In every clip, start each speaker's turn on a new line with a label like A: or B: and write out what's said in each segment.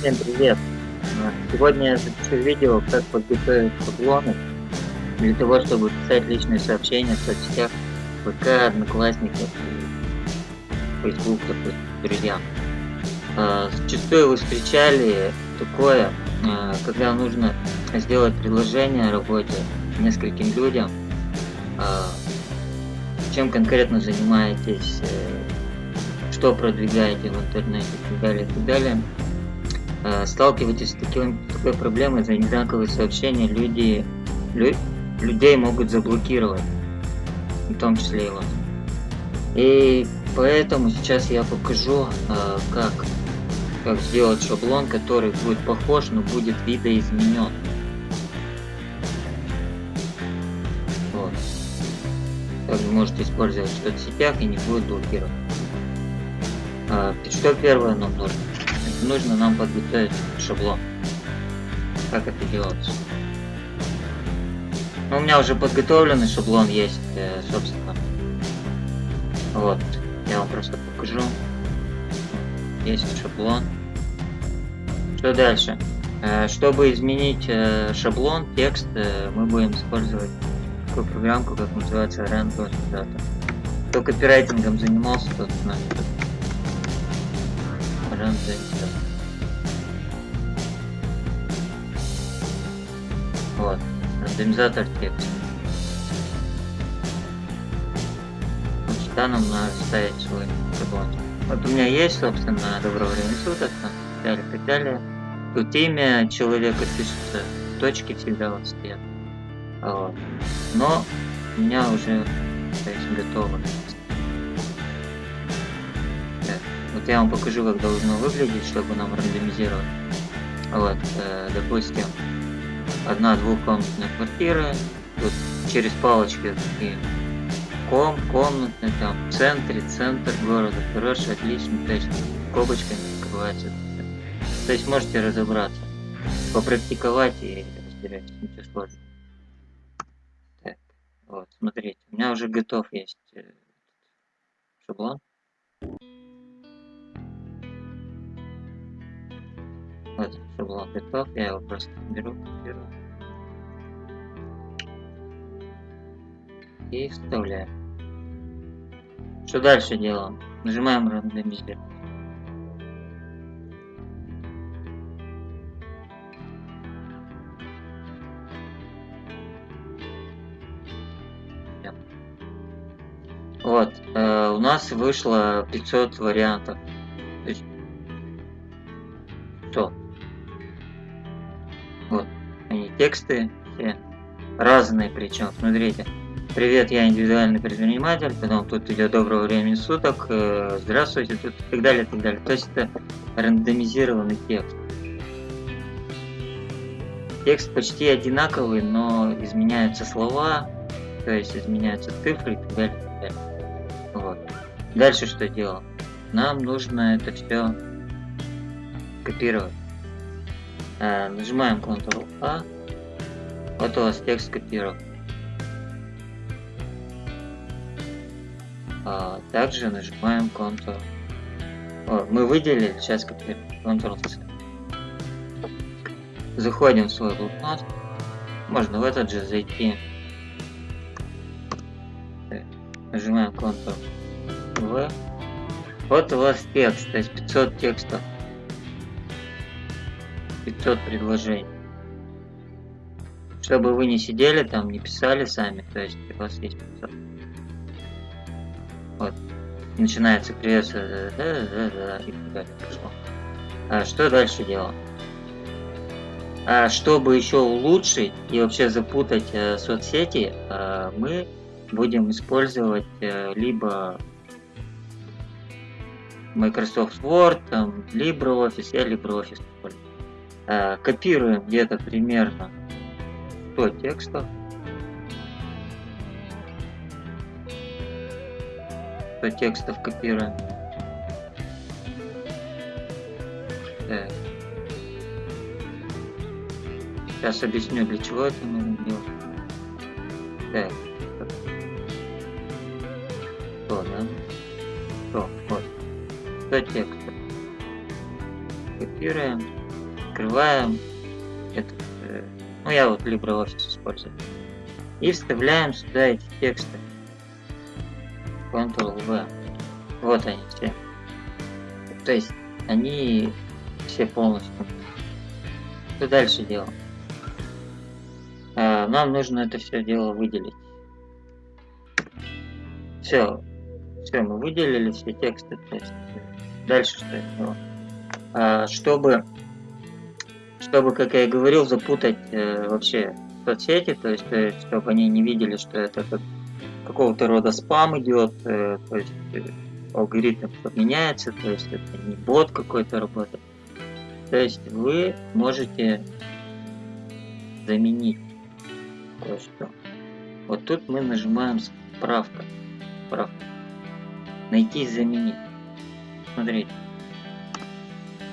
A: Всем привет! Сегодня я запишу видео, как подготовить шаблоны для того, чтобы писать личные сообщения в соцсетях ВК, Одноклассников и Facebook, допустим, друзьям. А, Зачастую вы встречали такое, а, когда нужно сделать предложение о работе нескольким людям, а, чем конкретно занимаетесь, э, что продвигаете в интернете и так далее, и так далее. Э, сталкиваетесь с таким, такой проблемой за одинаковые сообщения, люди, лю, людей могут заблокировать, в том числе и вас. И поэтому сейчас я покажу, э, как, как сделать шаблон, который будет похож, но будет видоизменен. Вот. Также можете использовать в соцсетях и не будет блокировать. А, что первое нам нужно? Нужно нам подготовить шаблон. Как это делается? Ну, у меня уже подготовленный шаблон есть, э, собственно. Вот, я вам просто покажу. Есть шаблон. Что дальше? Э, чтобы изменить э, шаблон, текст, мы будем использовать такую программку, как называется Random Data. Кто копирайтингом занимался, тот знает рандомизатор. Вот, рандомизатор текста. Сюда нам надо ставить свой шаблон. Вот у меня есть, собственно, доброго времени суток, там, так далее, так далее. Тут имя человека пишется, точки всегда вот стоят. Вот. Но у меня уже то есть, готово. Вот я вам покажу, как должно выглядеть, чтобы нам рандомизировать. Вот, э, допустим, одна двухкомнатная квартира, тут через палочки такие ком, комнатный, там, в центре, центр города, хороший, отличный, то кобочками открывается. То есть можете разобраться, попрактиковать и разбирать, ничего сложного. Так, вот, смотрите, у меня уже готов есть э, шаблон. Вот, шаблон готов, я его просто беру, беру и вставляю. Что дальше делаем? Нажимаем рандомизировать. Вот, э, у нас вышло 500 вариантов. То есть, они тексты все разные причем, смотрите. Привет, я индивидуальный предприниматель, потом тут идет доброго времени суток, э, здравствуйте, тут и так далее, и так далее. То есть это рандомизированный текст. Текст почти одинаковый, но изменяются слова, то есть изменяются цифры и так далее, и так далее. Вот. Дальше что делал? Нам нужно это все копировать. Э, нажимаем Ctrl-A. Вот у вас текст копирован. А, также нажимаем Ctrl. О, мы выделили, сейчас копируем. Ctrl-C. Заходим в свой блокнот. Можно в этот же зайти. Нажимаем Ctrl-V. Вот у вас текст, то есть 500 текстов. 500 предложений. Чтобы вы не сидели там, не писали сами, то есть у вас есть 500. Вот. Начинается приветствие, да, да, да, и далее пошло. А что дальше делаем? А чтобы еще улучшить и вообще запутать э, соцсети, э, мы будем использовать э, либо Microsoft Word, там, LibreOffice, я LibreOffice использую. Э, копируем где-то примерно 100 текстов. 100 текстов копируем. Так. Сейчас объясню, для чего это нужно делать. Так. Что, да? Что, вот. 100 текстов. Копируем. Открываем этот, э, ну я вот LibreOffice использую. И вставляем сюда эти тексты. Ctrl-V. Вот они все. То есть они все полностью. Что дальше делаем? А, нам нужно это все дело выделить. Все, все, мы выделили все тексты. То есть дальше что я делаю? А, чтобы, чтобы, как я и говорил, запутать э, вообще соцсети, то есть, э, чтобы они не видели, что это как какого-то рода спам идет, э, то есть э, алгоритм меняется, то есть это не бот какой-то работает. То есть вы можете заменить кое-что. Вот тут мы нажимаем справка. Справка. Найти и заменить. Смотрите.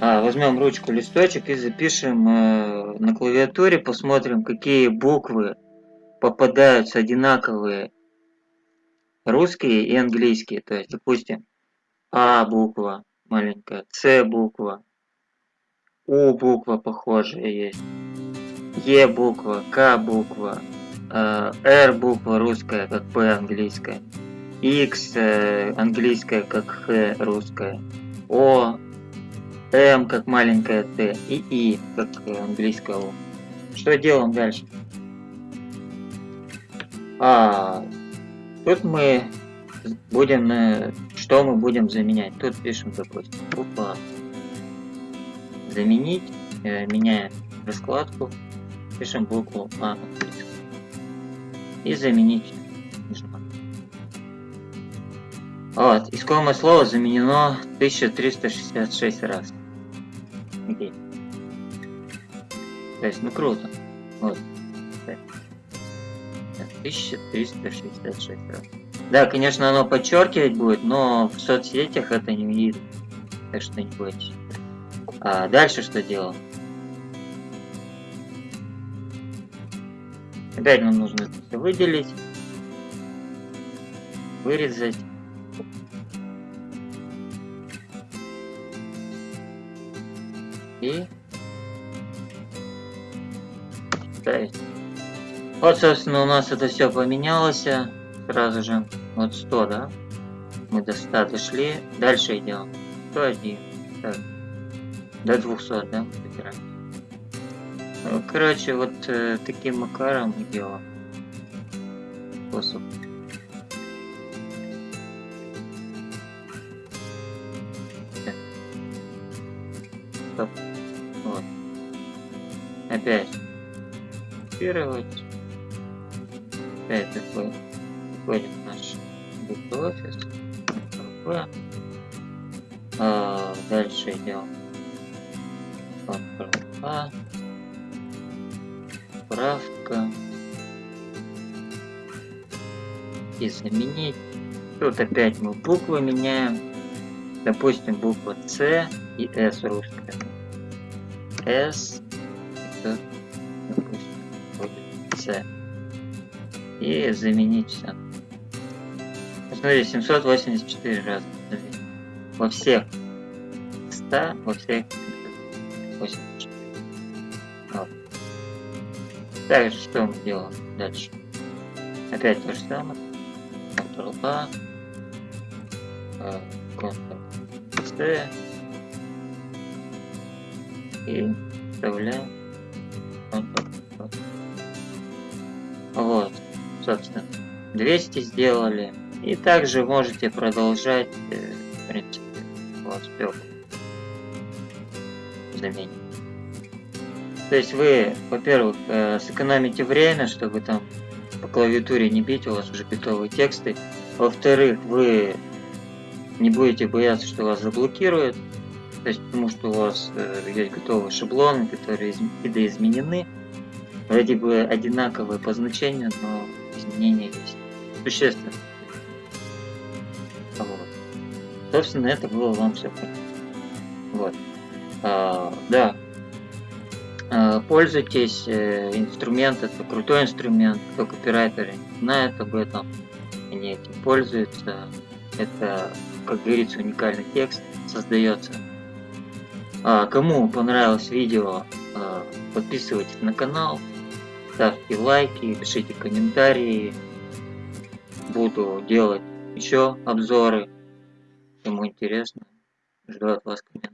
A: А, возьмем ручку, листочек и запишем э, на клавиатуре, посмотрим, какие буквы попадаются одинаковые русские и английские. То есть, допустим, А буква маленькая, С буква, У буква похожая есть, Е буква, К буква, э, Р буква русская, как П английская, X э, английская, как Х русская, О, М как маленькая Т и И как английская О. Что делаем дальше? А, Тут мы будем, э, что мы будем заменять? Тут пишем, допустим, буква заменить, э, меняем раскладку, пишем букву А и заменить. Вот, искомое слово заменено 1366 раз. 165, ну круто. Вот. 1366 раз. Да, конечно, оно подчеркивать будет, но в соцсетях это не видно. Так что не бойтесь. А дальше что делал? Опять нам нужно это выделить, вырезать. И ставить. Вот, собственно, у нас это все поменялось сразу же. Вот 100, да? Мы до 100 дошли. Дальше идем. 101. Так. До 200, да? Ну, короче, вот э, таким макаром мы делаем. Способ. Стоп. Вот. Опять. Копировать опять такой входит наш Google А, дальше идем. Ctrl-A. Справка. И заменить. Тут опять мы буквы меняем. Допустим, буква С и С русская. С. С и заменить все. Посмотри, 784 раза. Во всех 100, во всех 84. Вот. Также что мы делаем дальше? Опять то же самое. Ctrl-A. Ctrl-C. И вставляем Ctrl-C. Вот собственно, 200 сделали. И также можете продолжать, э, в принципе, вот спек заменить. То есть вы, во-первых, э, сэкономите время, чтобы там по клавиатуре не бить, у вас уже готовые тексты. Во-вторых, вы не будете бояться, что вас заблокируют, то есть потому что у вас э, есть готовые шаблоны, которые видоизменены, вроде бы одинаковые по значению, но изменения есть. Существенно. Вот. Собственно, это было вам все. Вот. А, да. А, пользуйтесь. Э, инструмент это крутой инструмент. Кто копирайтеры знают об этом. Они этим пользуются. Это, как говорится, уникальный текст создается. А, кому понравилось видео, а, подписывайтесь на канал, ставьте лайки, пишите комментарии. Буду делать еще обзоры. Кому интересно, жду от вас комментариев.